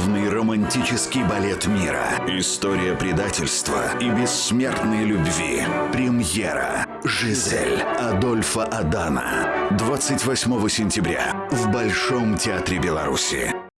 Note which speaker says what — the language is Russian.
Speaker 1: главный романтический балет мира. История предательства и бессмертной любви. Премьера. Жизель Адольфа Адана. 28 сентября в Большом театре Беларуси.